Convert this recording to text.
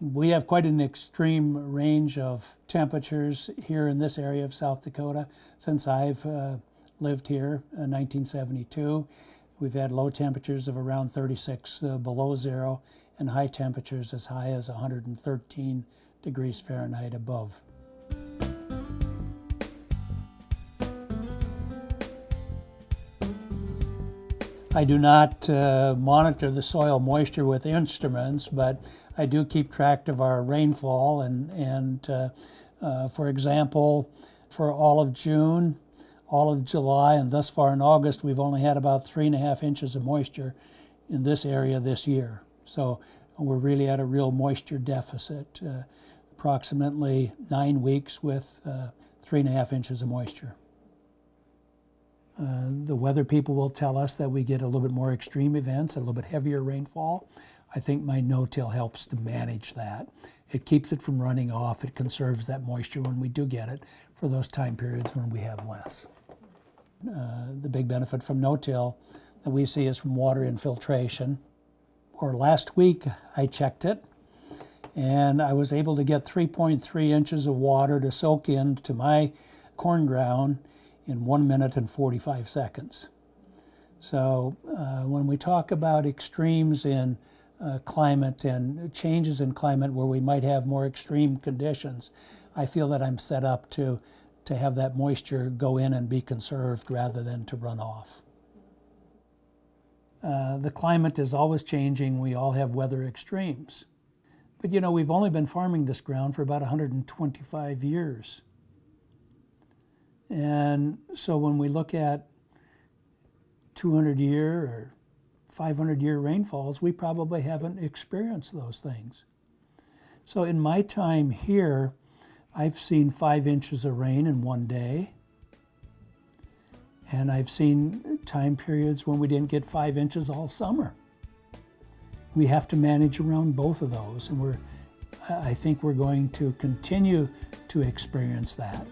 We have quite an extreme range of temperatures here in this area of South Dakota since I've uh, lived here in 1972. We've had low temperatures of around 36 uh, below zero and high temperatures as high as 113 degrees Fahrenheit above. I do not uh, monitor the soil moisture with instruments, but I do keep track of our rainfall. And, and uh, uh, for example, for all of June, all of July, and thus far in August, we've only had about three and a half inches of moisture in this area this year. So we're really at a real moisture deficit, uh, approximately nine weeks with uh, three and a half inches of moisture. The weather people will tell us that we get a little bit more extreme events, a little bit heavier rainfall. I think my no-till helps to manage that. It keeps it from running off. It conserves that moisture when we do get it for those time periods when we have less. Uh, the big benefit from no-till that we see is from water infiltration. Or last week I checked it and I was able to get 3.3 inches of water to soak into my corn ground in 1 minute and 45 seconds. So uh, when we talk about extremes in uh, climate and changes in climate where we might have more extreme conditions, I feel that I'm set up to, to have that moisture go in and be conserved rather than to run off. Uh, the climate is always changing. We all have weather extremes. But you know, we've only been farming this ground for about 125 years. And so when we look at 200 year or 500 year rainfalls, we probably haven't experienced those things. So in my time here, I've seen five inches of rain in one day. And I've seen time periods when we didn't get five inches all summer. We have to manage around both of those, and we're, I think we're going to continue to experience that.